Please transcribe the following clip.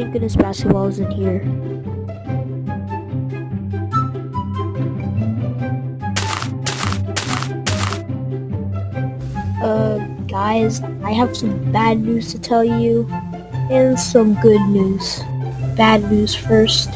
Thank goodness basketball isn't here. Uh, guys, I have some bad news to tell you and some good news. Bad news first.